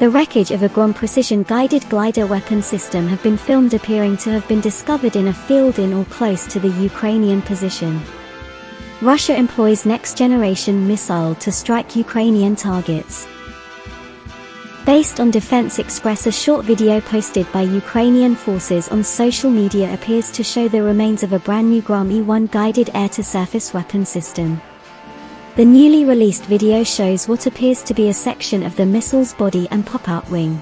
The wreckage of a Grom precision-guided glider weapon system have been filmed appearing to have been discovered in a field in or close to the Ukrainian position. Russia employs next-generation missile to strike Ukrainian targets. Based on Defense Express a short video posted by Ukrainian forces on social media appears to show the remains of a brand new Grom E-1 guided air-to-surface weapon system. The newly released video shows what appears to be a section of the missile's body and pop-out wing.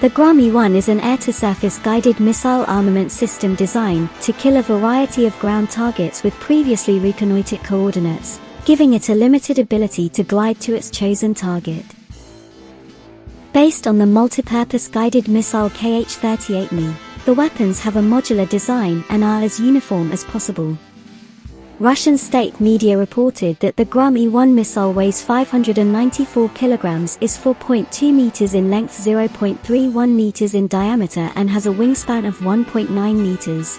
The Grom E-1 is an air-to-surface guided missile armament system designed to kill a variety of ground targets with previously reconnoitered coordinates, giving it a limited ability to glide to its chosen target. Based on the multipurpose guided missile KH-38M, the weapons have a modular design and are as uniform as possible. Russian state media reported that the Grom E-1 missile weighs 594 kilograms is 4.2 meters in length 0.31 meters in diameter and has a wingspan of 1.9 meters.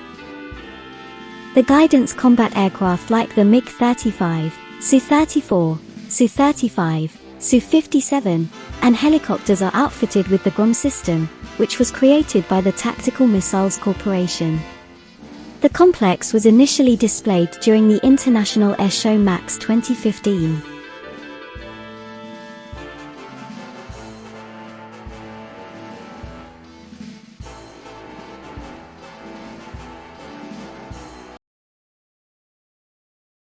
The guidance combat aircraft like the MiG-35, Su-34, Su-35, Su-57, and helicopters are outfitted with the Grom system, which was created by the Tactical Missiles Corporation. The complex was initially displayed during the International Air Show MAKS 2015.